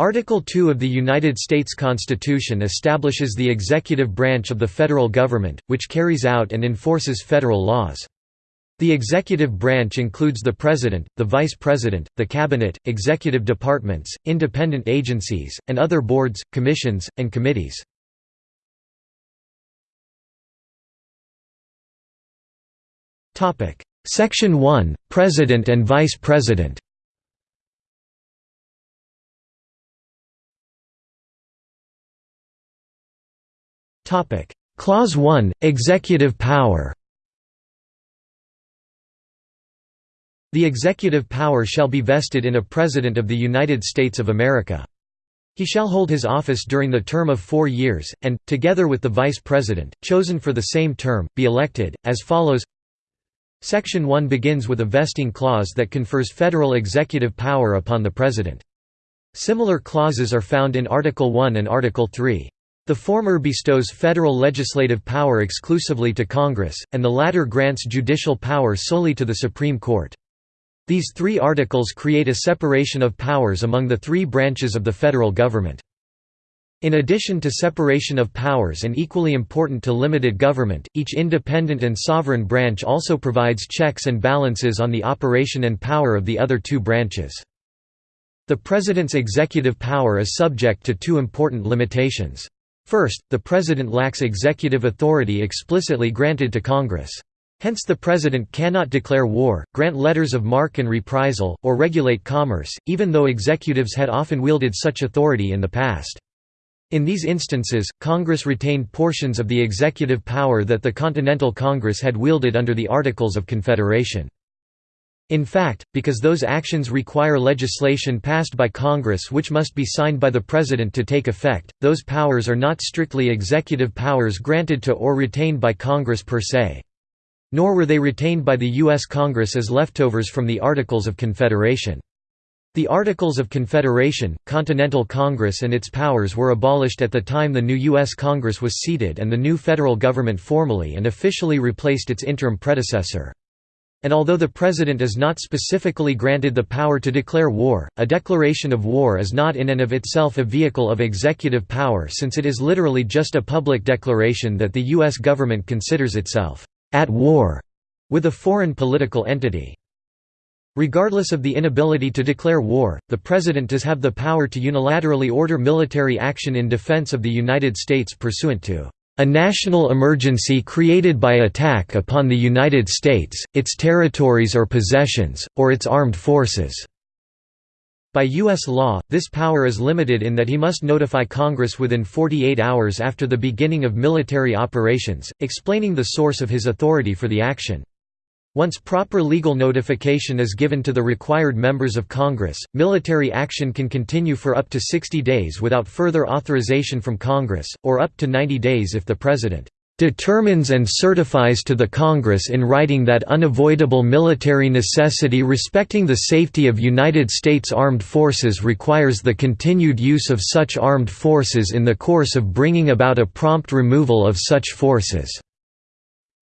Article 2 of the United States Constitution establishes the executive branch of the federal government, which carries out and enforces federal laws. The executive branch includes the President, the Vice President, the Cabinet, executive departments, independent agencies, and other boards, commissions, and committees. Section 1 – President and Vice President Clause 1 – Executive power The executive power shall be vested in a President of the United States of America. He shall hold his office during the term of four years, and, together with the Vice President, chosen for the same term, be elected, as follows Section 1 begins with a vesting clause that confers federal executive power upon the President. Similar clauses are found in Article 1 and Article 3. The former bestows federal legislative power exclusively to Congress, and the latter grants judicial power solely to the Supreme Court. These three articles create a separation of powers among the three branches of the federal government. In addition to separation of powers and equally important to limited government, each independent and sovereign branch also provides checks and balances on the operation and power of the other two branches. The President's executive power is subject to two important limitations. First, the President lacks executive authority explicitly granted to Congress. Hence the President cannot declare war, grant letters of marque and reprisal, or regulate commerce, even though executives had often wielded such authority in the past. In these instances, Congress retained portions of the executive power that the Continental Congress had wielded under the Articles of Confederation. In fact, because those actions require legislation passed by Congress which must be signed by the President to take effect, those powers are not strictly executive powers granted to or retained by Congress per se. Nor were they retained by the U.S. Congress as leftovers from the Articles of Confederation. The Articles of Confederation, Continental Congress and its powers were abolished at the time the new U.S. Congress was seated and the new federal government formally and officially replaced its interim predecessor. And although the President is not specifically granted the power to declare war, a declaration of war is not in and of itself a vehicle of executive power since it is literally just a public declaration that the U.S. government considers itself at war with a foreign political entity. Regardless of the inability to declare war, the President does have the power to unilaterally order military action in defense of the United States pursuant to a national emergency created by attack upon the United States, its territories or possessions, or its armed forces." By U.S. law, this power is limited in that he must notify Congress within 48 hours after the beginning of military operations, explaining the source of his authority for the action. Once proper legal notification is given to the required members of Congress, military action can continue for up to 60 days without further authorization from Congress, or up to 90 days if the President determines and certifies to the Congress in writing that unavoidable military necessity respecting the safety of United States armed forces requires the continued use of such armed forces in the course of bringing about a prompt removal of such forces."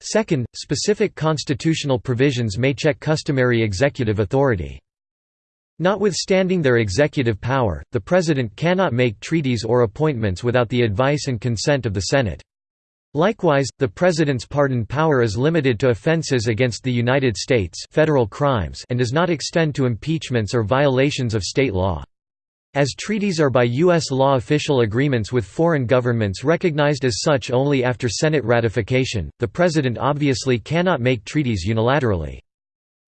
Second, specific constitutional provisions may check customary executive authority. Notwithstanding their executive power, the President cannot make treaties or appointments without the advice and consent of the Senate. Likewise, the President's pardon power is limited to offenses against the United States federal crimes and does not extend to impeachments or violations of state law. As treaties are by U.S. law official agreements with foreign governments recognized as such only after Senate ratification, the President obviously cannot make treaties unilaterally.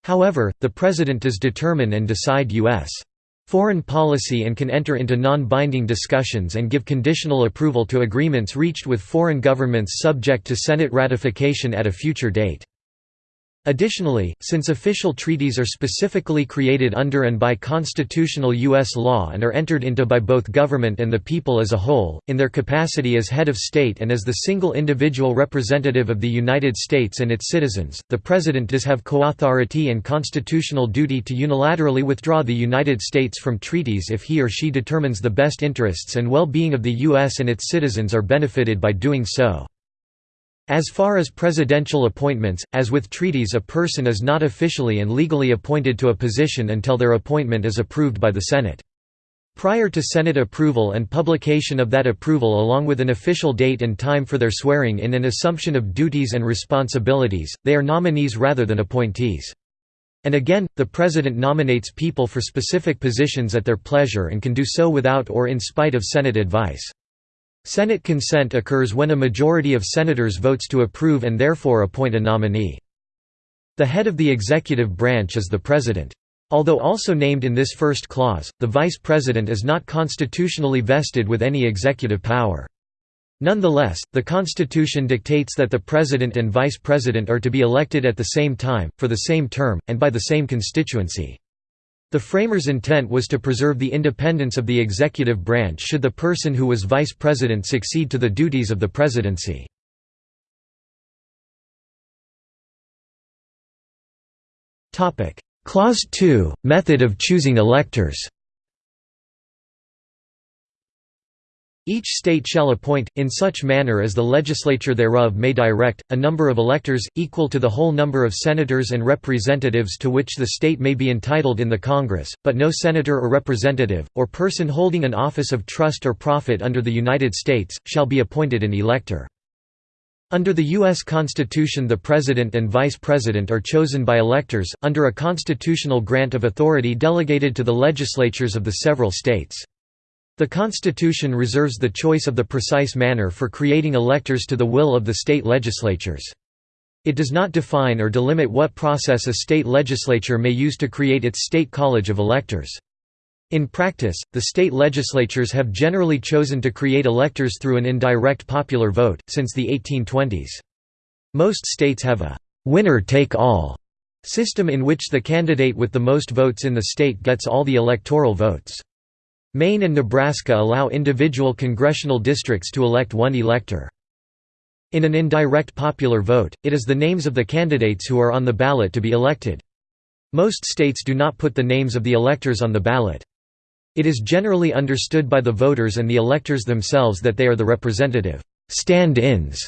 However, the President does determine and decide U.S. foreign policy and can enter into non-binding discussions and give conditional approval to agreements reached with foreign governments subject to Senate ratification at a future date. Additionally, since official treaties are specifically created under and by constitutional U.S. law and are entered into by both government and the people as a whole, in their capacity as head of state and as the single individual representative of the United States and its citizens, the President does have co-authority and constitutional duty to unilaterally withdraw the United States from treaties if he or she determines the best interests and well-being of the U.S. and its citizens are benefited by doing so. As far as presidential appointments, as with treaties a person is not officially and legally appointed to a position until their appointment is approved by the Senate. Prior to Senate approval and publication of that approval along with an official date and time for their swearing in and assumption of duties and responsibilities, they are nominees rather than appointees. And again, the President nominates people for specific positions at their pleasure and can do so without or in spite of Senate advice. Senate consent occurs when a majority of senators votes to approve and therefore appoint a nominee. The head of the executive branch is the President. Although also named in this first clause, the Vice President is not constitutionally vested with any executive power. Nonetheless, the Constitution dictates that the President and Vice President are to be elected at the same time, for the same term, and by the same constituency. The framers' intent was to preserve the independence of the executive branch should the person who was Vice President succeed to the duties of the presidency. Clause 2 – Method of choosing electors Each state shall appoint, in such manner as the legislature thereof may direct, a number of electors, equal to the whole number of senators and representatives to which the state may be entitled in the Congress, but no senator or representative, or person holding an office of trust or profit under the United States, shall be appointed an elector. Under the U.S. Constitution the President and Vice President are chosen by electors, under a constitutional grant of authority delegated to the legislatures of the several states. The Constitution reserves the choice of the precise manner for creating electors to the will of the state legislatures. It does not define or delimit what process a state legislature may use to create its state college of electors. In practice, the state legislatures have generally chosen to create electors through an indirect popular vote, since the 1820s. Most states have a «winner-take-all» system in which the candidate with the most votes in the state gets all the electoral votes. Maine and Nebraska allow individual congressional districts to elect one elector. In an indirect popular vote, it is the names of the candidates who are on the ballot to be elected. Most states do not put the names of the electors on the ballot. It is generally understood by the voters and the electors themselves that they are the representative stand-ins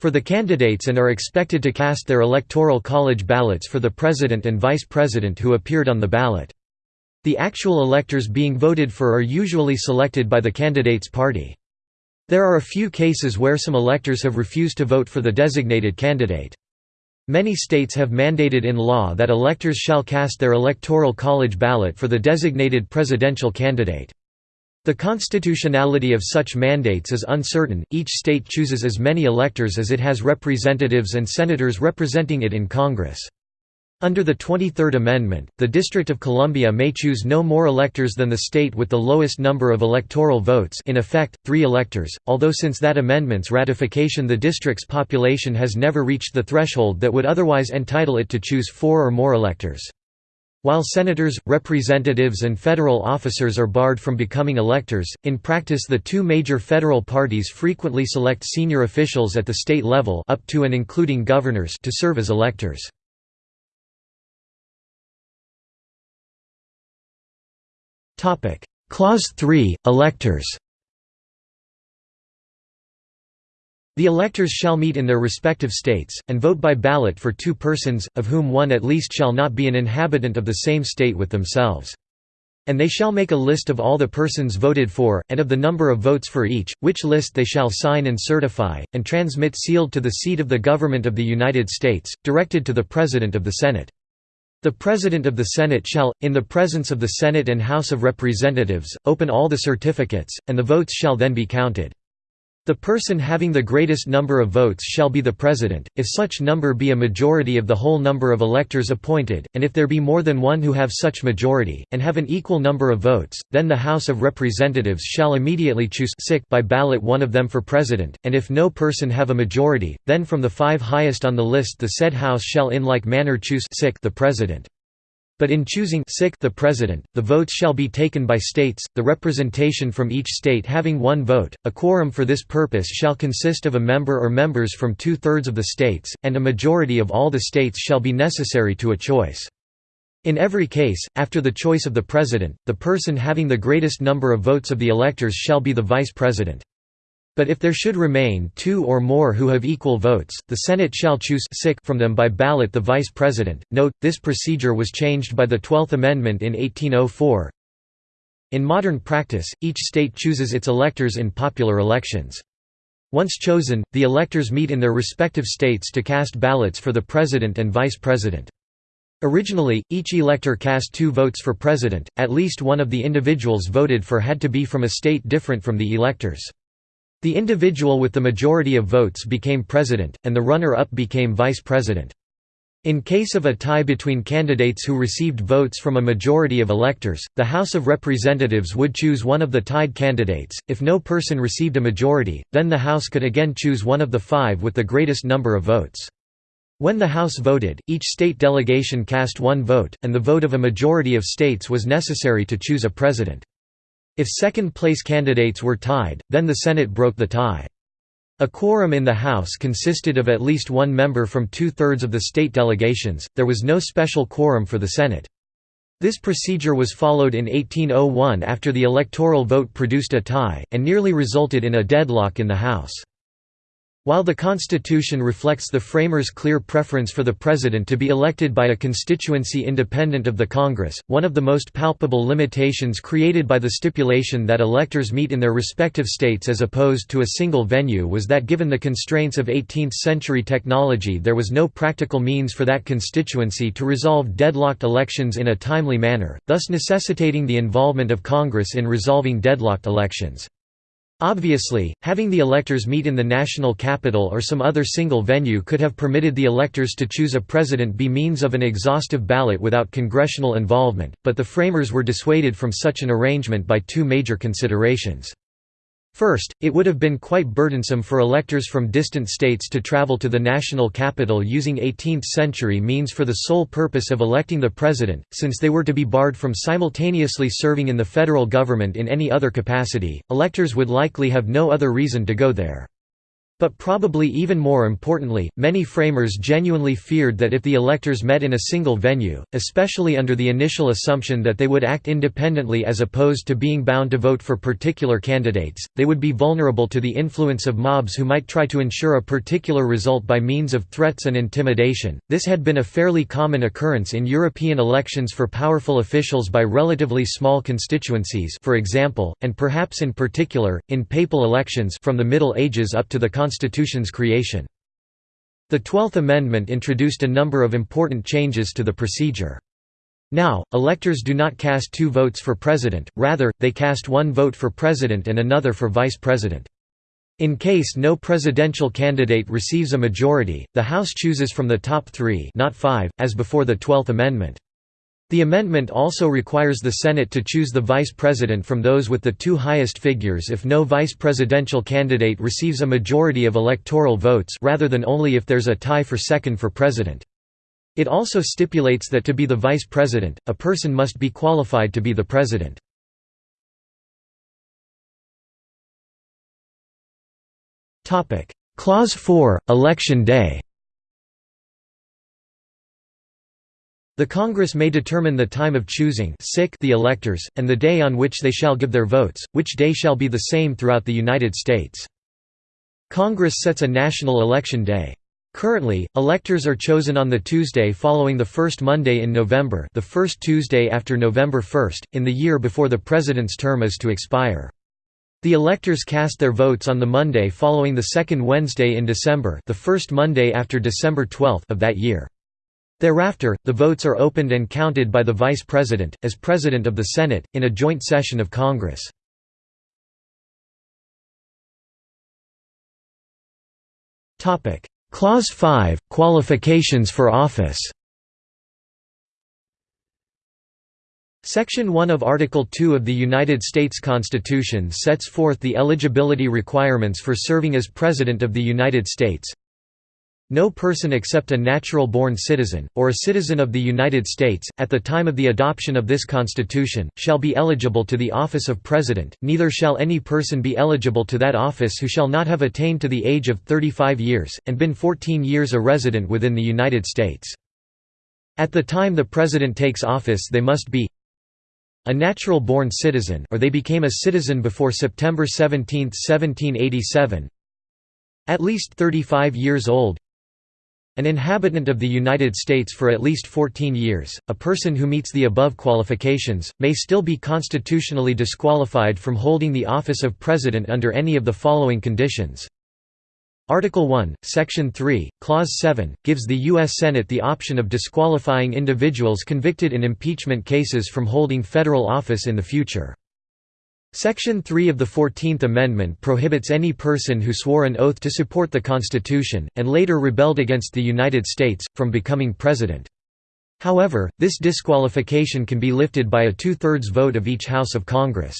for the candidates and are expected to cast their electoral college ballots for the president and vice president who appeared on the ballot. The actual electors being voted for are usually selected by the candidate's party. There are a few cases where some electors have refused to vote for the designated candidate. Many states have mandated in law that electors shall cast their electoral college ballot for the designated presidential candidate. The constitutionality of such mandates is uncertain, each state chooses as many electors as it has representatives and senators representing it in Congress. Under the 23rd Amendment, the District of Columbia may choose no more electors than the state with the lowest number of electoral votes in effect, three electors, although since that amendment's ratification the district's population has never reached the threshold that would otherwise entitle it to choose four or more electors. While senators, representatives and federal officers are barred from becoming electors, in practice the two major federal parties frequently select senior officials at the state level up to and including governors to serve as electors. Topic: Clause 3 Electors. The electors shall meet in their respective states, and vote by ballot for two persons, of whom one at least shall not be an inhabitant of the same state with themselves. And they shall make a list of all the persons voted for, and of the number of votes for each, which list they shall sign and certify, and transmit sealed to the seat of the Government of the United States, directed to the President of the Senate. The President of the Senate shall, in the presence of the Senate and House of Representatives, open all the certificates, and the votes shall then be counted. The person having the greatest number of votes shall be the President, if such number be a majority of the whole number of electors appointed, and if there be more than one who have such majority, and have an equal number of votes, then the House of Representatives shall immediately choose by ballot one of them for President, and if no person have a majority, then from the five highest on the list the said House shall in like manner choose the President. But in choosing the President, the votes shall be taken by states, the representation from each state having one vote. A quorum for this purpose shall consist of a member or members from two-thirds of the states, and a majority of all the states shall be necessary to a choice. In every case, after the choice of the President, the person having the greatest number of votes of the electors shall be the Vice President. But if there should remain two or more who have equal votes, the Senate shall choose from them by ballot the Vice President. Note, this procedure was changed by the Twelfth Amendment in 1804. In modern practice, each state chooses its electors in popular elections. Once chosen, the electors meet in their respective states to cast ballots for the president and vice president. Originally, each elector cast two votes for president, at least one of the individuals voted for had to be from a state different from the electors. The individual with the majority of votes became president, and the runner-up became vice president. In case of a tie between candidates who received votes from a majority of electors, the House of Representatives would choose one of the tied candidates. If no person received a majority, then the House could again choose one of the five with the greatest number of votes. When the House voted, each state delegation cast one vote, and the vote of a majority of states was necessary to choose a president. If second-place candidates were tied, then the Senate broke the tie. A quorum in the House consisted of at least one member from two-thirds of the state delegations, there was no special quorum for the Senate. This procedure was followed in 1801 after the electoral vote produced a tie, and nearly resulted in a deadlock in the House. While the Constitution reflects the framers' clear preference for the President to be elected by a constituency independent of the Congress, one of the most palpable limitations created by the stipulation that electors meet in their respective states as opposed to a single venue was that given the constraints of 18th-century technology there was no practical means for that constituency to resolve deadlocked elections in a timely manner, thus necessitating the involvement of Congress in resolving deadlocked elections. Obviously, having the electors meet in the national capital or some other single venue could have permitted the electors to choose a president by means of an exhaustive ballot without congressional involvement, but the framers were dissuaded from such an arrangement by two major considerations. First, it would have been quite burdensome for electors from distant states to travel to the national capital using 18th-century means for the sole purpose of electing the president, since they were to be barred from simultaneously serving in the federal government in any other capacity, electors would likely have no other reason to go there. But probably even more importantly, many framers genuinely feared that if the electors met in a single venue, especially under the initial assumption that they would act independently as opposed to being bound to vote for particular candidates, they would be vulnerable to the influence of mobs who might try to ensure a particular result by means of threats and intimidation. This had been a fairly common occurrence in European elections for powerful officials by relatively small constituencies, for example, and perhaps in particular, in papal elections from the Middle Ages up to the Constitution's creation. The Twelfth Amendment introduced a number of important changes to the procedure. Now, electors do not cast two votes for president, rather, they cast one vote for president and another for vice president. In case no presidential candidate receives a majority, the House chooses from the top three not five, as before the Twelfth Amendment. The amendment also requires the Senate to choose the vice president from those with the two highest figures if no vice presidential candidate receives a majority of electoral votes rather than only if there's a tie for second for president. It also stipulates that to be the vice president, a person must be qualified to be the president. Clause 4, Election Day The Congress may determine the time of choosing the electors, and the day on which they shall give their votes, which day shall be the same throughout the United States. Congress sets a national election day. Currently, electors are chosen on the Tuesday following the first Monday in November the first Tuesday after November 1, in the year before the President's term is to expire. The electors cast their votes on the Monday following the second Wednesday in December the first Monday after December 12 of that year. Thereafter, the votes are opened and counted by the Vice President, as President of the Senate, in a joint session of Congress. Clause 5 – Qualifications for office Section 1 of Article 2 of the United States Constitution sets forth the eligibility requirements for serving as President of the United States. No person except a natural-born citizen, or a citizen of the United States, at the time of the adoption of this Constitution, shall be eligible to the office of President, neither shall any person be eligible to that office who shall not have attained to the age of 35 years, and been 14 years a resident within the United States. At the time the President takes office they must be a natural-born citizen or they became a citizen before September 17, 1787 at least 35 years old An inhabitant of the United States for at least 14 years, a person who meets the above qualifications, may still be constitutionally disqualified from holding the office of President under any of the following conditions. Article 1, Section 3, Clause 7, gives the U.S. Senate the option of disqualifying individuals convicted in impeachment cases from holding federal office in the future. Section 3 of the Fourteenth Amendment prohibits any person who swore an oath to support the Constitution, and later rebelled against the United States, from becoming president. However, this disqualification can be lifted by a two-thirds vote of each House of Congress.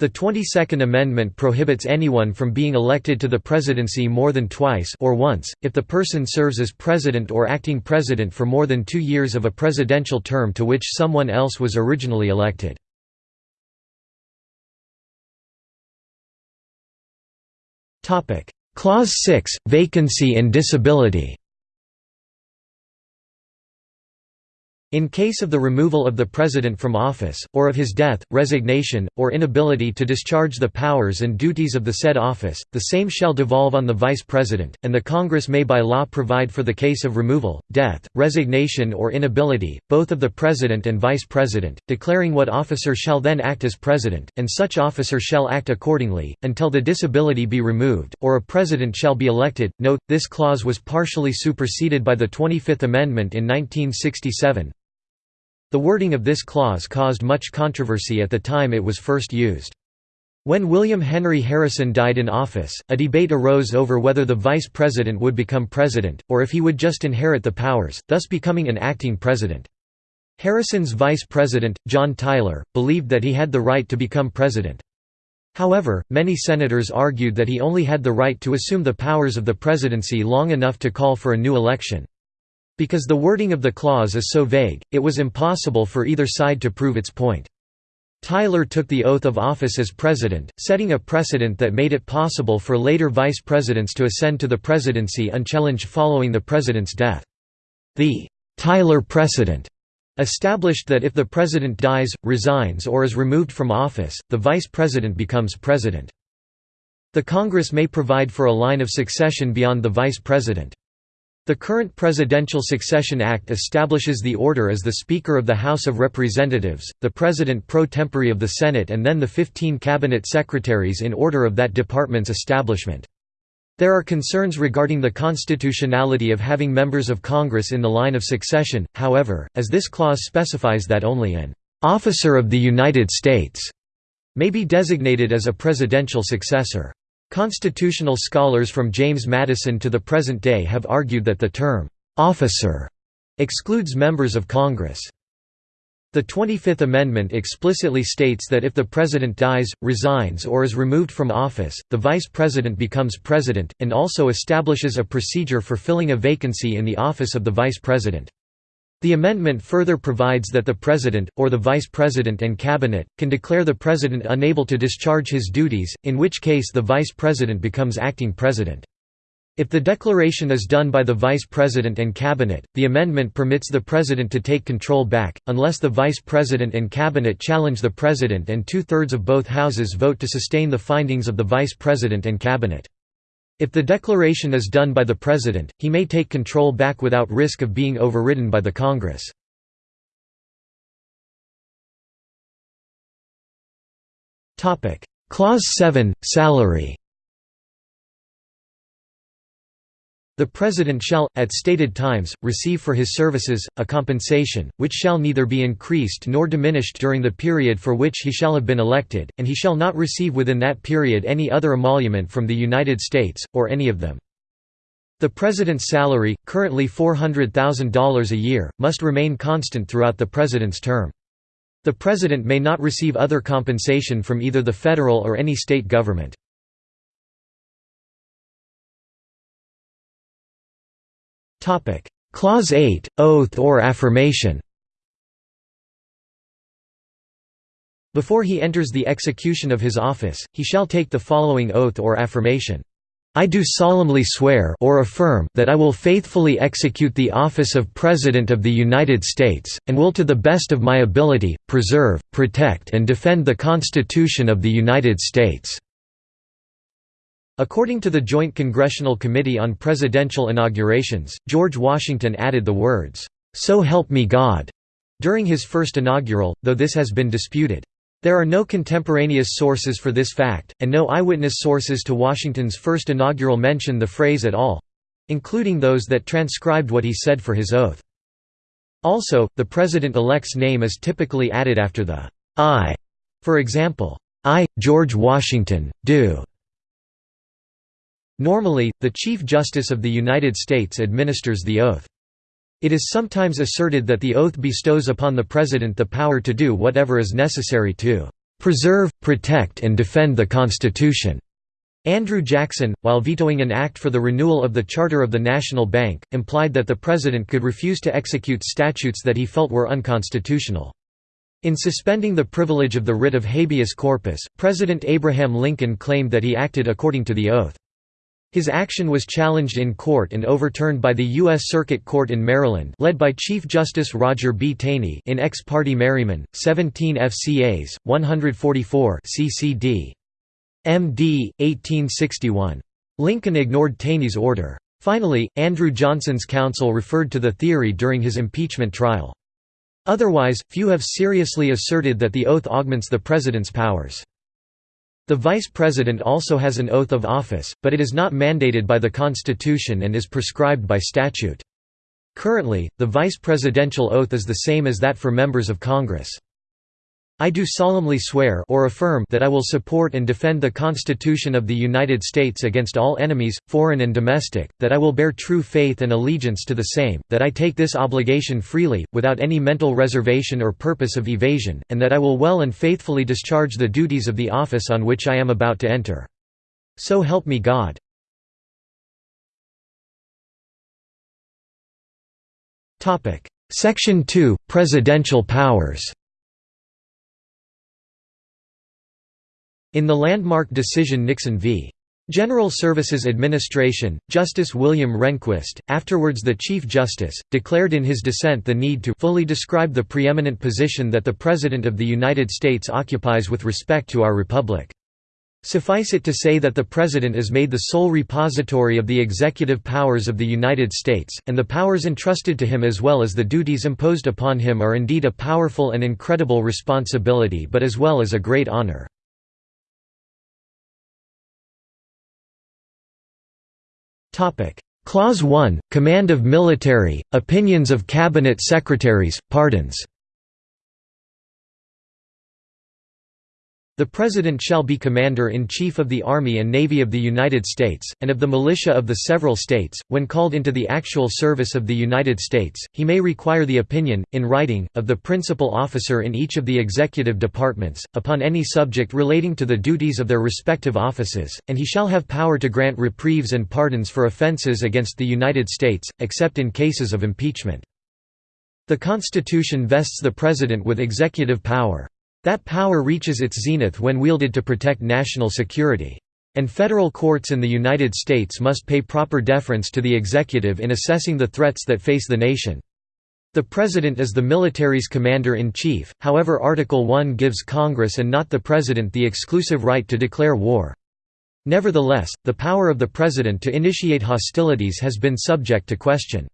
The 22nd Amendment prohibits anyone from being elected to the presidency more than twice or once, if the person serves as president or acting president for more than two years of a presidential term to which someone else was originally elected. Clause 6 – Vacancy and disability In case of the removal of the President from office, or of his death, resignation, or inability to discharge the powers and duties of the said office, the same shall devolve on the Vice President, and the Congress may by law provide for the case of removal, death, resignation or inability, both of the President and Vice President, declaring what officer shall then act as President, and such officer shall act accordingly, until the disability be removed, or a President shall be elected. Note, this clause was partially superseded by the 25th Amendment in 1967, the wording of this clause caused much controversy at the time it was first used. When William Henry Harrison died in office, a debate arose over whether the vice president would become president, or if he would just inherit the powers, thus becoming an acting president. Harrison's vice president, John Tyler, believed that he had the right to become president. However, many senators argued that he only had the right to assume the powers of the presidency long enough to call for a new election. Because the wording of the clause is so vague, it was impossible for either side to prove its point. Tyler took the oath of office as president, setting a precedent that made it possible for later vice presidents to ascend to the presidency unchallenged following the president's death. The Tyler precedent established that if the president dies, resigns or is removed from office, the vice president becomes president. The Congress may provide for a line of succession beyond the vice president. The current Presidential Succession Act establishes the order as the Speaker of the House of Representatives, the President pro tempore of the Senate and then the 15 cabinet secretaries in order of that department's establishment. There are concerns regarding the constitutionality of having members of Congress in the line of succession, however, as this clause specifies that only an "'officer of the United States' may be designated as a presidential successor. Constitutional scholars from James Madison to the present day have argued that the term, "'officer' excludes members of Congress. The 25th Amendment explicitly states that if the President dies, resigns or is removed from office, the Vice President becomes President, and also establishes a procedure for filling a vacancy in the office of the Vice President. The amendment further provides that the President, or the Vice President and Cabinet, can declare the President unable to discharge his duties, in which case the Vice President becomes acting President. If the declaration is done by the Vice President and Cabinet, the amendment permits the President to take control back, unless the Vice President and Cabinet challenge the President and two-thirds of both houses vote to sustain the findings of the Vice President and Cabinet. If the declaration is done by the President, he may take control back without risk of being overridden by the Congress. Clause 7 – Salary The President shall, at stated times, receive for his services, a compensation, which shall neither be increased nor diminished during the period for which he shall have been elected, and he shall not receive within that period any other emolument from the United States, or any of them. The President's salary, currently $400,000 a year, must remain constant throughout the President's term. The President may not receive other compensation from either the federal or any state government. Clause 8 – Oath or affirmation Before he enters the execution of his office, he shall take the following oath or affirmation. I do solemnly swear or affirm that I will faithfully execute the office of President of the United States, and will to the best of my ability, preserve, protect and defend the Constitution of the United States." According to the Joint Congressional Committee on Presidential Inaugurations, George Washington added the words, "'So help me God' during his first inaugural, though this has been disputed. There are no contemporaneous sources for this fact, and no eyewitness sources to Washington's first inaugural mention the phrase at all—including those that transcribed what he said for his oath. Also, the president-elect's name is typically added after the I. For example, I, George Washington, do. Normally, the Chief Justice of the United States administers the oath. It is sometimes asserted that the oath bestows upon the President the power to do whatever is necessary to "...preserve, protect and defend the Constitution." Andrew Jackson, while vetoing an act for the renewal of the charter of the National Bank, implied that the President could refuse to execute statutes that he felt were unconstitutional. In suspending the privilege of the writ of habeas corpus, President Abraham Lincoln claimed that he acted according to the oath. His action was challenged in court and overturned by the U.S. Circuit Court in Maryland led by Chief Justice Roger B. Taney in Ex parte Merryman, 17 FCAs, 144 ccd. MD, 1861. Lincoln ignored Taney's order. Finally, Andrew Johnson's counsel referred to the theory during his impeachment trial. Otherwise, few have seriously asserted that the oath augments the president's powers. The Vice President also has an oath of office, but it is not mandated by the Constitution and is prescribed by statute. Currently, the vice presidential oath is the same as that for members of Congress. I do solemnly swear or affirm that I will support and defend the Constitution of the United States against all enemies, foreign and domestic, that I will bear true faith and allegiance to the same, that I take this obligation freely, without any mental reservation or purpose of evasion, and that I will well and faithfully discharge the duties of the office on which I am about to enter. So help me God. Section 2 – Presidential powers In the landmark decision Nixon v. General Services Administration, Justice William Rehnquist, afterwards the Chief Justice, declared in his dissent the need to fully describe the preeminent position that the President of the United States occupies with respect to our republic. Suffice it to say that the President is made the sole repository of the executive powers of the United States, and the powers entrusted to him as well as the duties imposed upon him are indeed a powerful and incredible responsibility but as well as a great honor. Clause 1 – Command of military, opinions of cabinet secretaries, pardons The President shall be Commander-in-Chief of the Army and Navy of the United States, and of the militia of the several states. When called into the actual service of the United States, he may require the opinion, in writing, of the principal officer in each of the executive departments, upon any subject relating to the duties of their respective offices, and he shall have power to grant reprieves and pardons for offenses against the United States, except in cases of impeachment. The Constitution vests the President with executive power. That power reaches its zenith when wielded to protect national security. And federal courts in the United States must pay proper deference to the executive in assessing the threats that face the nation. The President is the military's commander-in-chief, however Article 1 gives Congress and not the President the exclusive right to declare war. Nevertheless, the power of the President to initiate hostilities has been subject to question.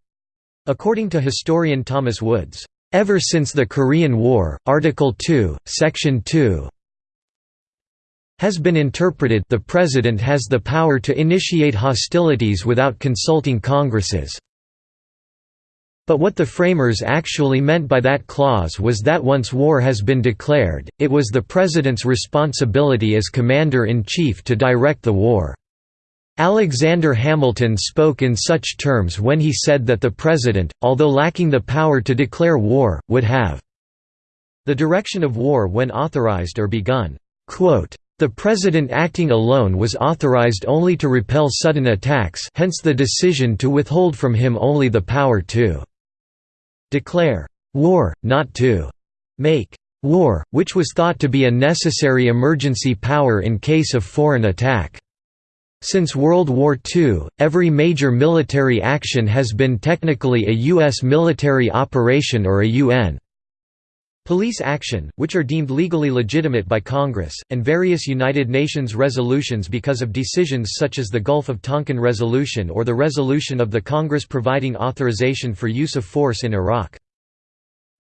According to historian Thomas Woods, Ever since the Korean War, Article 2, Section 2 has been interpreted the President has the power to initiate hostilities without consulting Congresses. But what the framers actually meant by that clause was that once war has been declared, it was the President's responsibility as Commander-in-Chief to direct the war. Alexander Hamilton spoke in such terms when he said that the President, although lacking the power to declare war, would have the direction of war when authorized or begun. The President acting alone was authorized only to repel sudden attacks hence the decision to withhold from him only the power to declare war, not to make war, which was thought to be a necessary emergency power in case of foreign attack. Since World War II, every major military action has been technically a U.S. military operation or a UN Police action, which are deemed legally legitimate by Congress, and various United Nations resolutions because of decisions such as the Gulf of Tonkin Resolution or the resolution of the Congress providing authorization for use of force in Iraq.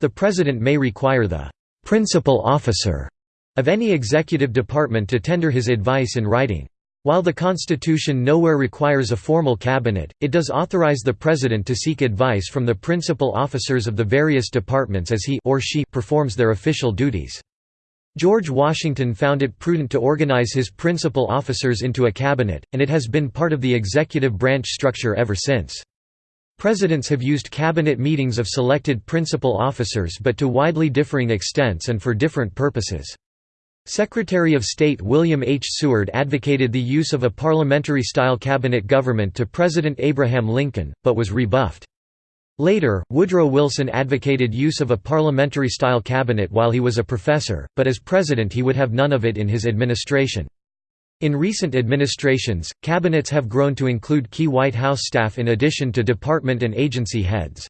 The President may require the «principal officer» of any executive department to tender his advice in writing. While the Constitution nowhere requires a formal cabinet, it does authorize the President to seek advice from the principal officers of the various departments as he or she performs their official duties. George Washington found it prudent to organize his principal officers into a cabinet, and it has been part of the executive branch structure ever since. Presidents have used cabinet meetings of selected principal officers but to widely differing extents and for different purposes. Secretary of State William H. Seward advocated the use of a parliamentary-style cabinet government to President Abraham Lincoln, but was rebuffed. Later, Woodrow Wilson advocated use of a parliamentary-style cabinet while he was a professor, but as president he would have none of it in his administration. In recent administrations, cabinets have grown to include key White House staff in addition to department and agency heads.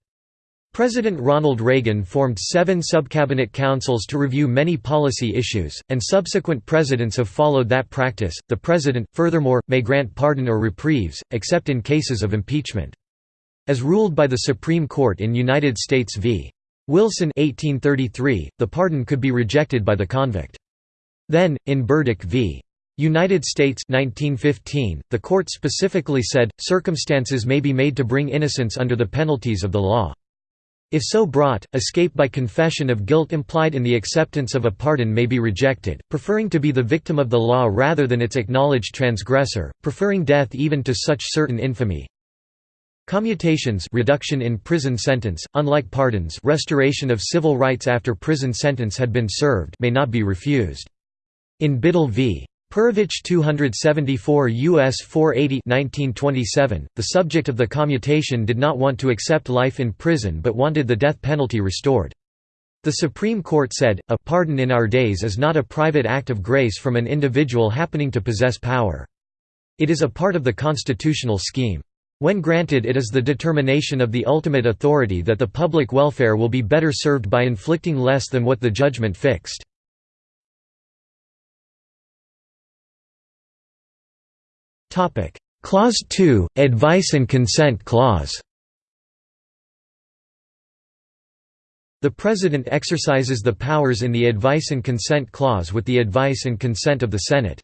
President Ronald Reagan formed seven subcabinet councils to review many policy issues, and subsequent presidents have followed that practice. The president, furthermore, may grant pardon or reprieves, except in cases of impeachment. As ruled by the Supreme Court in United States v. Wilson 1833, the pardon could be rejected by the convict. Then, in Burdick v. United States 1915, the court specifically said, circumstances may be made to bring innocence under the penalties of the law. If so brought, escape by confession of guilt implied in the acceptance of a pardon may be rejected, preferring to be the victim of the law rather than its acknowledged transgressor, preferring death even to such certain infamy. Commutations reduction in prison sentence, unlike pardons restoration of civil rights after prison sentence had been served may not be refused. In Biddle v. Perovich 274 U.S. 480 1927, the subject of the commutation did not want to accept life in prison but wanted the death penalty restored. The Supreme Court said, a pardon in our days is not a private act of grace from an individual happening to possess power. It is a part of the constitutional scheme. When granted it is the determination of the ultimate authority that the public welfare will be better served by inflicting less than what the judgment fixed. Clause 2, Advice and Consent Clause The President exercises the powers in the Advice and Consent Clause with the advice and consent of the Senate.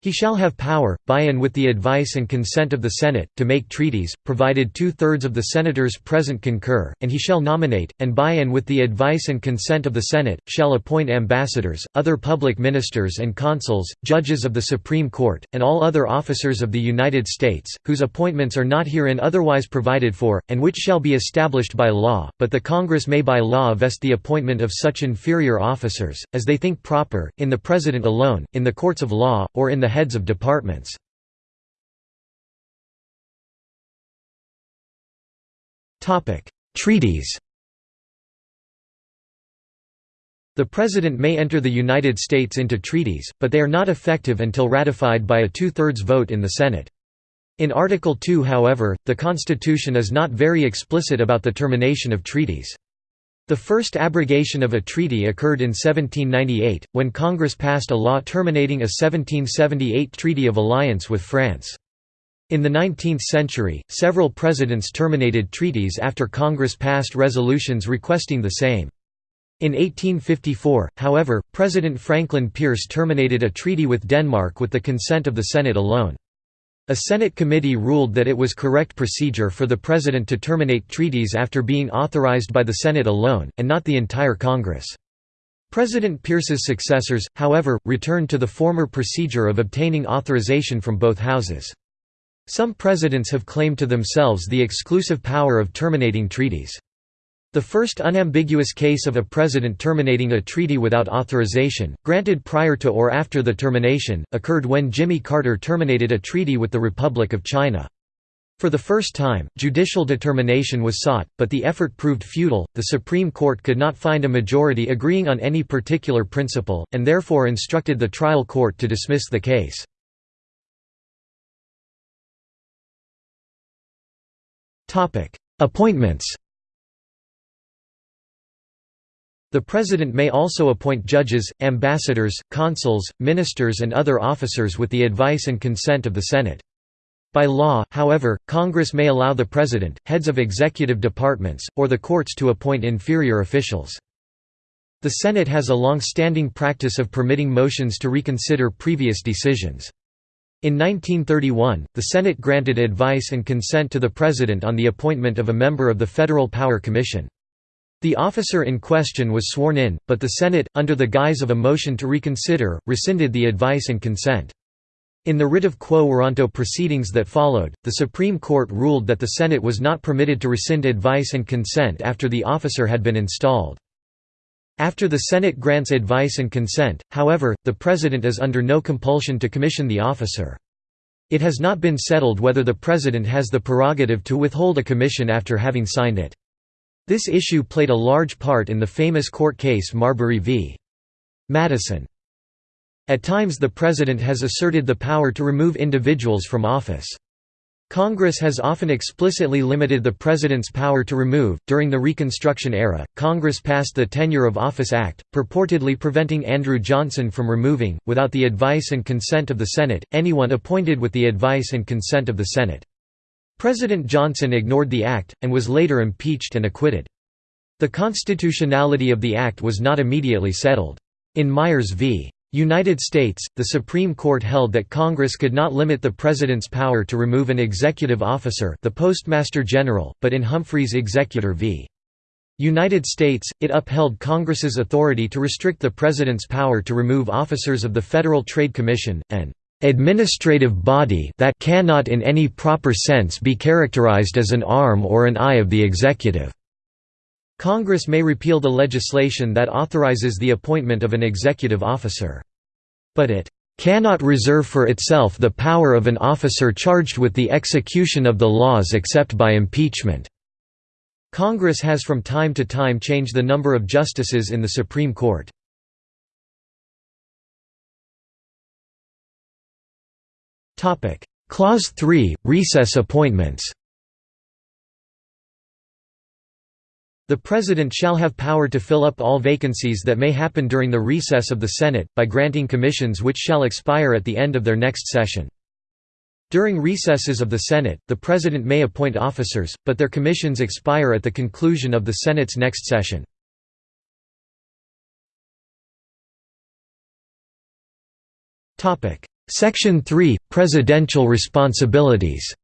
He shall have power, by and with the advice and consent of the Senate, to make treaties, provided two-thirds of the Senators present concur, and he shall nominate, and by and with the advice and consent of the Senate, shall appoint ambassadors, other public ministers and consuls, judges of the Supreme Court, and all other officers of the United States, whose appointments are not herein otherwise provided for, and which shall be established by law, but the Congress may by law vest the appointment of such inferior officers, as they think proper, in the President alone, in the courts of law, or in the the heads of departments. Treaties The President may enter the United States into treaties, but they are not effective until ratified by a two-thirds vote in the Senate. In Article 2 however, the Constitution is not very explicit about the termination of treaties. The first abrogation of a treaty occurred in 1798, when Congress passed a law terminating a 1778 Treaty of Alliance with France. In the 19th century, several presidents terminated treaties after Congress passed resolutions requesting the same. In 1854, however, President Franklin Pierce terminated a treaty with Denmark with the consent of the Senate alone. A Senate committee ruled that it was correct procedure for the President to terminate treaties after being authorized by the Senate alone, and not the entire Congress. President Pierce's successors, however, returned to the former procedure of obtaining authorization from both houses. Some presidents have claimed to themselves the exclusive power of terminating treaties. The first unambiguous case of a president terminating a treaty without authorization, granted prior to or after the termination, occurred when Jimmy Carter terminated a treaty with the Republic of China. For the first time, judicial determination was sought, but the effort proved futile. The Supreme Court could not find a majority agreeing on any particular principle, and therefore instructed the trial court to dismiss the case. Appointments The President may also appoint judges, ambassadors, consuls, ministers and other officers with the advice and consent of the Senate. By law, however, Congress may allow the President, heads of executive departments, or the courts to appoint inferior officials. The Senate has a long-standing practice of permitting motions to reconsider previous decisions. In 1931, the Senate granted advice and consent to the President on the appointment of a member of the Federal Power Commission. The officer in question was sworn in, but the Senate, under the guise of a motion to reconsider, rescinded the advice and consent. In the writ of quo warranto proceedings that followed, the Supreme Court ruled that the Senate was not permitted to rescind advice and consent after the officer had been installed. After the Senate grants advice and consent, however, the President is under no compulsion to commission the officer. It has not been settled whether the President has the prerogative to withhold a commission after having signed it. This issue played a large part in the famous court case Marbury v. Madison. At times the President has asserted the power to remove individuals from office. Congress has often explicitly limited the President's power to remove. During the Reconstruction era, Congress passed the Tenure of Office Act, purportedly preventing Andrew Johnson from removing, without the advice and consent of the Senate, anyone appointed with the advice and consent of the Senate. President Johnson ignored the act, and was later impeached and acquitted. The constitutionality of the act was not immediately settled. In Myers v. United States, the Supreme Court held that Congress could not limit the President's power to remove an executive officer the Postmaster General, but in Humphreys Executor v. United States, it upheld Congress's authority to restrict the President's power to remove officers of the Federal Trade Commission, and administrative body that cannot in any proper sense be characterized as an arm or an eye of the executive." Congress may repeal the legislation that authorizes the appointment of an executive officer. But it "...cannot reserve for itself the power of an officer charged with the execution of the laws except by impeachment." Congress has from time to time changed the number of justices in the Supreme Court. Topic: Clause 3 Recess appointments. The President shall have power to fill up all vacancies that may happen during the recess of the Senate, by granting commissions which shall expire at the end of their next session. During recesses of the Senate, the President may appoint officers, but their commissions expire at the conclusion of the Senate's next session. Section 3 – Presidential responsibilities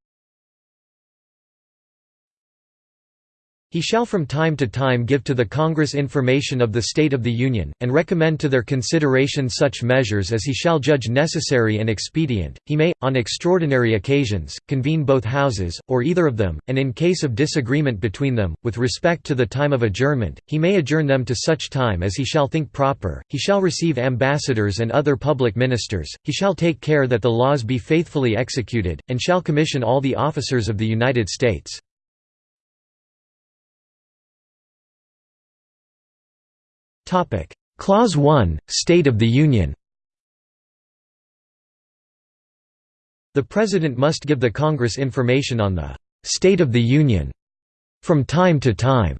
He shall from time to time give to the Congress information of the state of the Union, and recommend to their consideration such measures as he shall judge necessary and expedient. He may, on extraordinary occasions, convene both houses, or either of them, and in case of disagreement between them, with respect to the time of adjournment, he may adjourn them to such time as he shall think proper. He shall receive ambassadors and other public ministers, he shall take care that the laws be faithfully executed, and shall commission all the officers of the United States. Clause 1, State of the Union The President must give the Congress information on the «State of the Union» from time to time.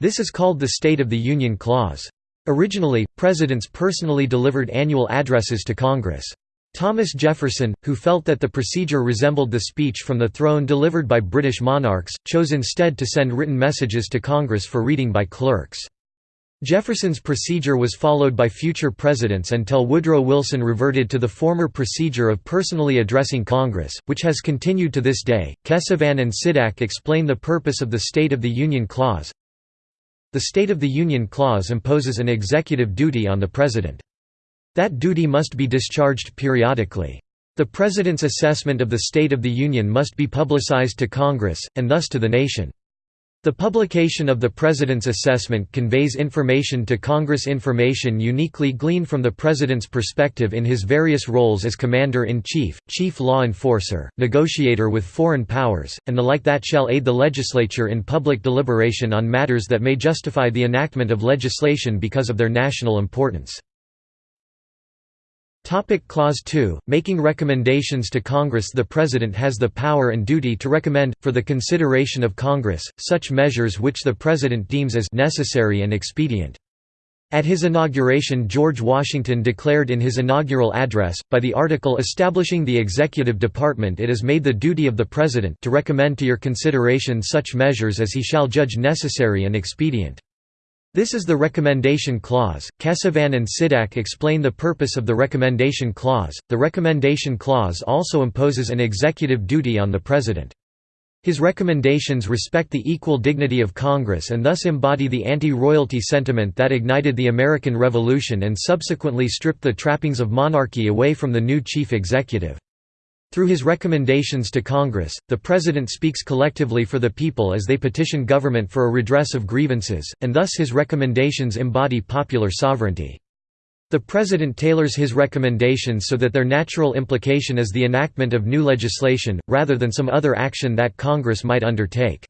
This is called the State of the Union Clause. Originally, presidents personally delivered annual addresses to Congress. Thomas Jefferson, who felt that the procedure resembled the speech from the throne delivered by British monarchs, chose instead to send written messages to Congress for reading by clerks. Jefferson's procedure was followed by future presidents until Woodrow Wilson reverted to the former procedure of personally addressing Congress, which has continued to this day. Kesavan and Sidak explain the purpose of the State of the Union Clause. The State of the Union Clause imposes an executive duty on the President. That duty must be discharged periodically. The President's assessment of the State of the Union must be publicized to Congress, and thus to the nation. The publication of the President's assessment conveys information to Congress information uniquely gleaned from the President's perspective in his various roles as Commander-in-Chief, Chief Law Enforcer, negotiator with foreign powers, and the like that shall aid the legislature in public deliberation on matters that may justify the enactment of legislation because of their national importance. Topic Clause 2, making recommendations to Congress The President has the power and duty to recommend, for the consideration of Congress, such measures which the President deems as necessary and expedient. At his inauguration George Washington declared in his inaugural address, by the article establishing the executive department it is made the duty of the President to recommend to your consideration such measures as he shall judge necessary and expedient. This is the recommendation clause. Kesavan and Sidak explain the purpose of the recommendation clause. The recommendation clause also imposes an executive duty on the President. His recommendations respect the equal dignity of Congress and thus embody the anti-royalty sentiment that ignited the American Revolution and subsequently stripped the trappings of monarchy away from the new chief executive. Through his recommendations to Congress, the President speaks collectively for the people as they petition government for a redress of grievances, and thus his recommendations embody popular sovereignty. The President tailors his recommendations so that their natural implication is the enactment of new legislation, rather than some other action that Congress might undertake.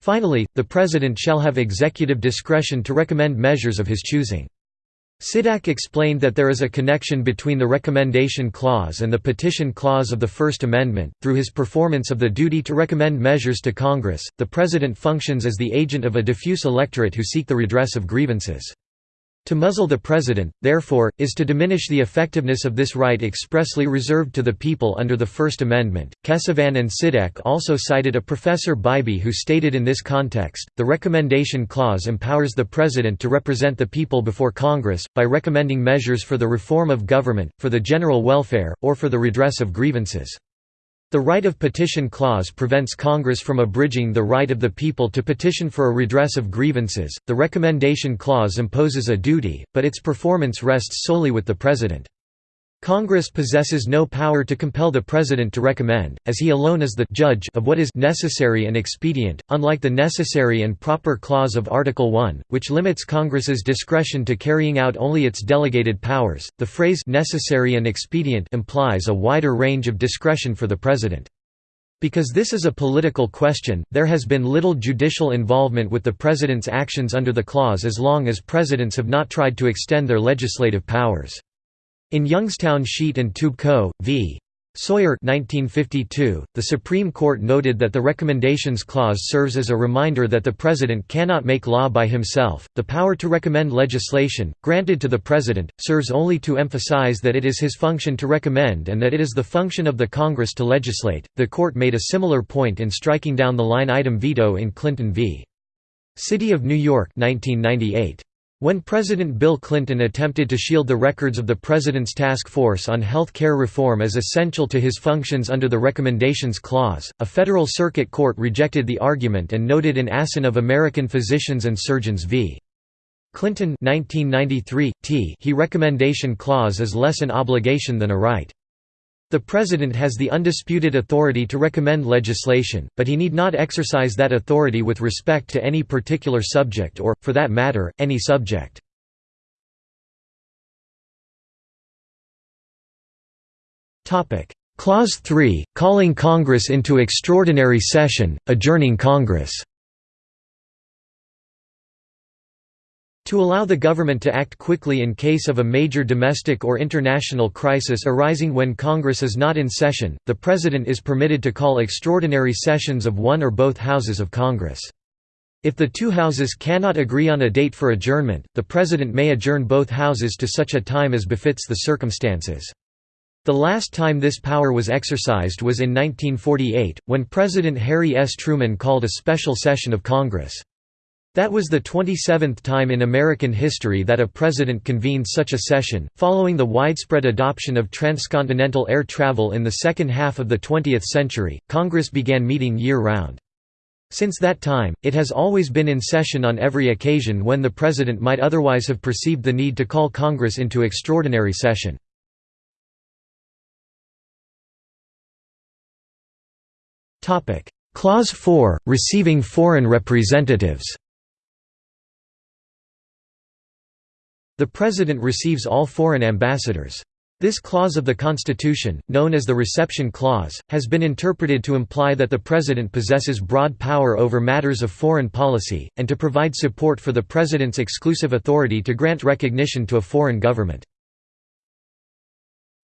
Finally, the President shall have executive discretion to recommend measures of his choosing. Sidak explained that there is a connection between the recommendation clause and the petition clause of the First Amendment. Through his performance of the duty to recommend measures to Congress, the President functions as the agent of a diffuse electorate who seek the redress of grievances. To muzzle the president, therefore, is to diminish the effectiveness of this right expressly reserved to the people under the First Amendment. Kesavan and Sidak also cited a Professor Bybee who stated in this context, the recommendation clause empowers the president to represent the people before Congress, by recommending measures for the reform of government, for the general welfare, or for the redress of grievances. The right of petition clause prevents Congress from abridging the right of the people to petition for a redress of grievances. The recommendation clause imposes a duty, but its performance rests solely with the President. Congress possesses no power to compel the President to recommend, as he alone is the judge of what is necessary and expedient, unlike the necessary and proper clause of Article 1, which limits Congress's discretion to carrying out only its delegated powers. The phrase necessary and expedient implies a wider range of discretion for the President. Because this is a political question, there has been little judicial involvement with the President's actions under the clause as long as presidents have not tried to extend their legislative powers. In Youngstown Sheet and Tube Co. v. Sawyer 1952, the Supreme Court noted that the Recommendations Clause serves as a reminder that the President cannot make law by himself. The power to recommend legislation, granted to the President, serves only to emphasize that it is his function to recommend and that it is the function of the Congress to legislate. The Court made a similar point in striking down the line item veto in Clinton v. City of New York 1998. When President Bill Clinton attempted to shield the records of the President's Task Force on Health Care Reform as essential to his functions under the Recommendations Clause, a Federal Circuit Court rejected the argument and noted in Assin of American Physicians and Surgeons v. Clinton 1993, t he recommendation clause is less an obligation than a right. The President has the undisputed authority to recommend legislation, but he need not exercise that authority with respect to any particular subject or, for that matter, any subject. Clause 3, calling Congress into extraordinary session, adjourning Congress To allow the government to act quickly in case of a major domestic or international crisis arising when Congress is not in session, the President is permitted to call extraordinary sessions of one or both houses of Congress. If the two houses cannot agree on a date for adjournment, the President may adjourn both houses to such a time as befits the circumstances. The last time this power was exercised was in 1948, when President Harry S. Truman called a special session of Congress. That was the 27th time in American history that a president convened such a session. Following the widespread adoption of transcontinental air travel in the second half of the 20th century, Congress began meeting year round. Since that time, it has always been in session on every occasion when the president might otherwise have perceived the need to call Congress into extraordinary session. Clause 4 – Receiving foreign representatives The President receives all foreign ambassadors. This clause of the Constitution, known as the Reception Clause, has been interpreted to imply that the President possesses broad power over matters of foreign policy, and to provide support for the President's exclusive authority to grant recognition to a foreign government.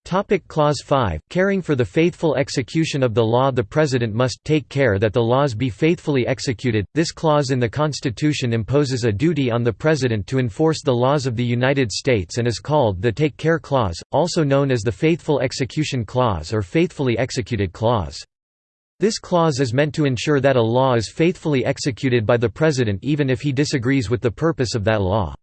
Topic clause 5 Caring for the faithful execution of the law The President must take care that the laws be faithfully executed. This clause in the Constitution imposes a duty on the President to enforce the laws of the United States and is called the Take Care Clause, also known as the Faithful Execution Clause or Faithfully Executed Clause. This clause is meant to ensure that a law is faithfully executed by the President even if he disagrees with the purpose of that law.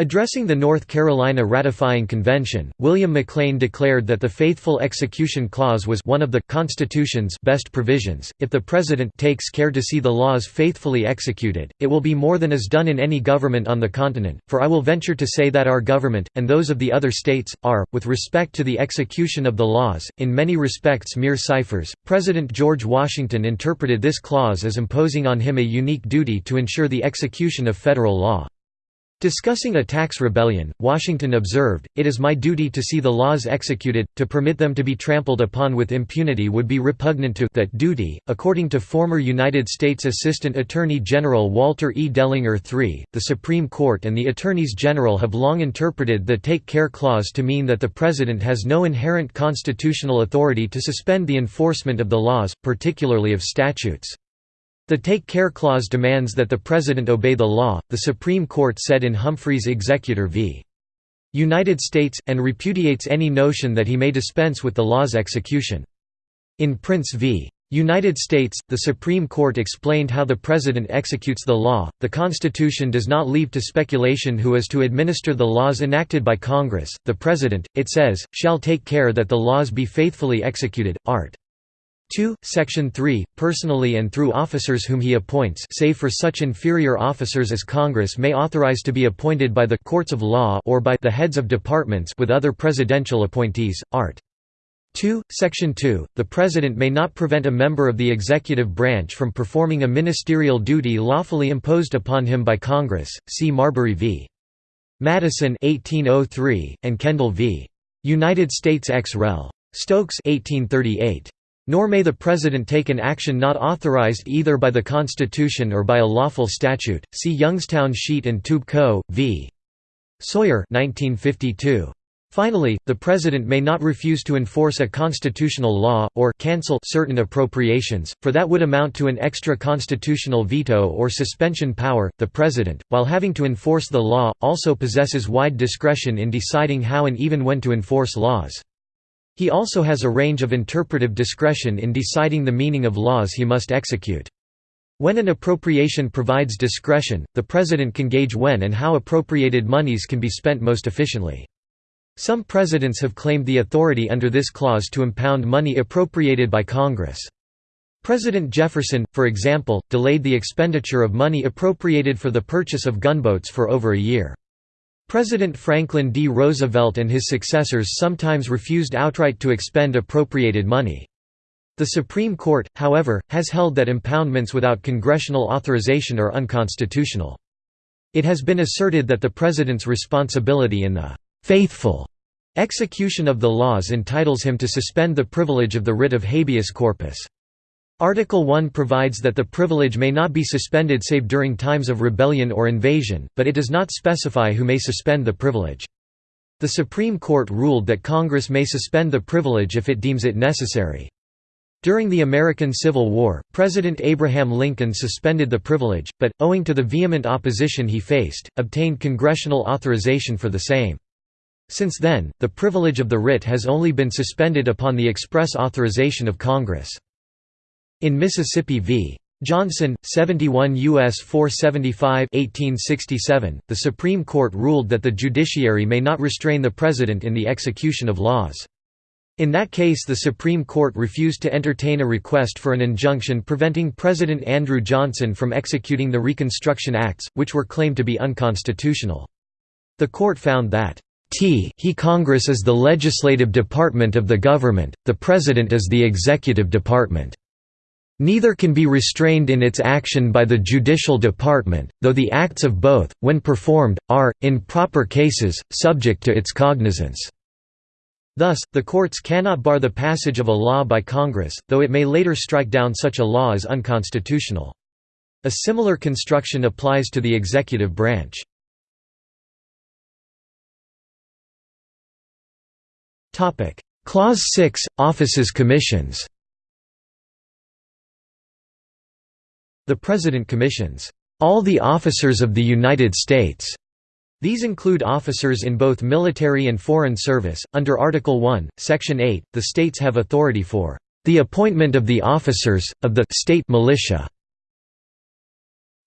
Addressing the North Carolina ratifying convention, William Maclaine declared that the Faithful Execution Clause was one of the Constitution's best provisions. If the President takes care to see the laws faithfully executed, it will be more than is done in any government on the continent, for I will venture to say that our government, and those of the other states, are, with respect to the execution of the laws, in many respects mere ciphers. President George Washington interpreted this clause as imposing on him a unique duty to ensure the execution of federal law. Discussing a tax rebellion, Washington observed, It is my duty to see the laws executed, to permit them to be trampled upon with impunity would be repugnant to that duty. According to former United States Assistant Attorney General Walter E. Dellinger III, the Supreme Court and the Attorneys General have long interpreted the Take Care Clause to mean that the President has no inherent constitutional authority to suspend the enforcement of the laws, particularly of statutes. The Take Care Clause demands that the President obey the law, the Supreme Court said in Humphreys Executor v. United States, and repudiates any notion that he may dispense with the law's execution. In Printz v. United States, the Supreme Court explained how the President executes the law. The Constitution does not leave to speculation who is to administer the laws enacted by Congress. The President, it says, shall take care that the laws be faithfully executed. Art. 2, Section 3, personally and through officers whom he appoints save for such inferior officers as Congress may authorize to be appointed by the courts of law or by the heads of departments with other presidential appointees, art. 2, Section 2, the President may not prevent a member of the executive branch from performing a ministerial duty lawfully imposed upon him by Congress, see Marbury v. Madison 1803, and Kendall v. United States ex rel. Stokes 1838. Nor may the President take an action not authorized either by the Constitution or by a lawful statute. See Youngstown Sheet and Tube Co. v. Sawyer 1952. Finally, the President may not refuse to enforce a constitutional law, or cancel certain appropriations, for that would amount to an extra-constitutional veto or suspension power. The President, while having to enforce the law, also possesses wide discretion in deciding how and even when to enforce laws. He also has a range of interpretive discretion in deciding the meaning of laws he must execute. When an appropriation provides discretion, the President can gauge when and how appropriated monies can be spent most efficiently. Some presidents have claimed the authority under this clause to impound money appropriated by Congress. President Jefferson, for example, delayed the expenditure of money appropriated for the purchase of gunboats for over a year. President Franklin D. Roosevelt and his successors sometimes refused outright to expend appropriated money. The Supreme Court, however, has held that impoundments without congressional authorization are unconstitutional. It has been asserted that the President's responsibility in the «faithful» execution of the laws entitles him to suspend the privilege of the writ of habeas corpus. Article 1 provides that the privilege may not be suspended save during times of rebellion or invasion, but it does not specify who may suspend the privilege. The Supreme Court ruled that Congress may suspend the privilege if it deems it necessary. During the American Civil War, President Abraham Lincoln suspended the privilege, but, owing to the vehement opposition he faced, obtained congressional authorization for the same. Since then, the privilege of the writ has only been suspended upon the express authorization of Congress. In Mississippi v. Johnson, 71 U.S. 475 1867, the Supreme Court ruled that the judiciary may not restrain the President in the execution of laws. In that case the Supreme Court refused to entertain a request for an injunction preventing President Andrew Johnson from executing the Reconstruction Acts, which were claimed to be unconstitutional. The court found that T he Congress is the legislative department of the government, the President is the executive department. Neither can be restrained in its action by the judicial department, though the acts of both, when performed, are, in proper cases, subject to its cognizance. Thus, the courts cannot bar the passage of a law by Congress, though it may later strike down such a law as unconstitutional. A similar construction applies to the executive branch. Clause 6 – Offices Commissions The President commissions, "...all the officers of the United States." These include officers in both military and foreign service. Under Article 1, Section 8, the states have authority for the appointment of the officers, of the state militia.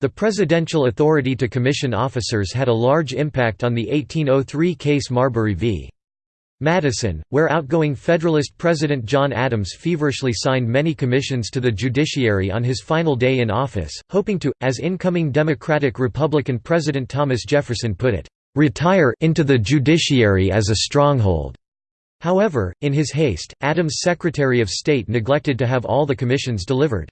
The presidential authority to commission officers had a large impact on the 1803 case Marbury v. Madison, where outgoing Federalist President John Adams feverishly signed many commissions to the judiciary on his final day in office, hoping to, as incoming Democratic-Republican President Thomas Jefferson put it, "...retire into the judiciary as a stronghold." However, in his haste, Adams' Secretary of State neglected to have all the commissions delivered.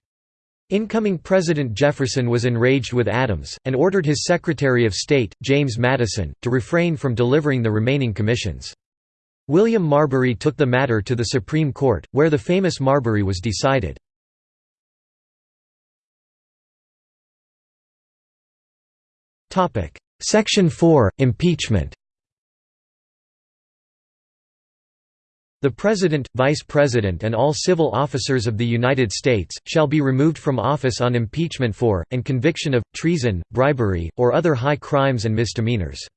Incoming President Jefferson was enraged with Adams, and ordered his Secretary of State, James Madison, to refrain from delivering the remaining commissions. William Marbury took the matter to the Supreme Court, where the famous Marbury was decided. Section 4 – Impeachment The President, Vice President and all civil officers of the United States, shall be removed from office on impeachment for, and conviction of, treason, bribery, or other high crimes and misdemeanors.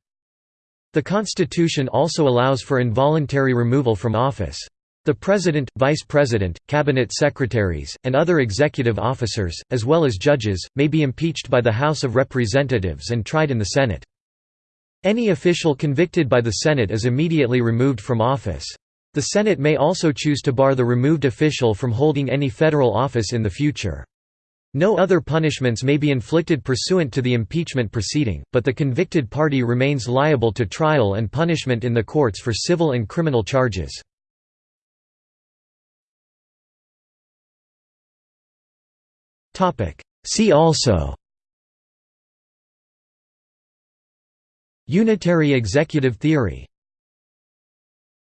The Constitution also allows for involuntary removal from office. The President, Vice President, Cabinet Secretaries, and other executive officers, as well as judges, may be impeached by the House of Representatives and tried in the Senate. Any official convicted by the Senate is immediately removed from office. The Senate may also choose to bar the removed official from holding any federal office in the future. No other punishments may be inflicted pursuant to the impeachment proceeding, but the convicted party remains liable to trial and punishment in the courts for civil and criminal charges. See also Unitary executive theory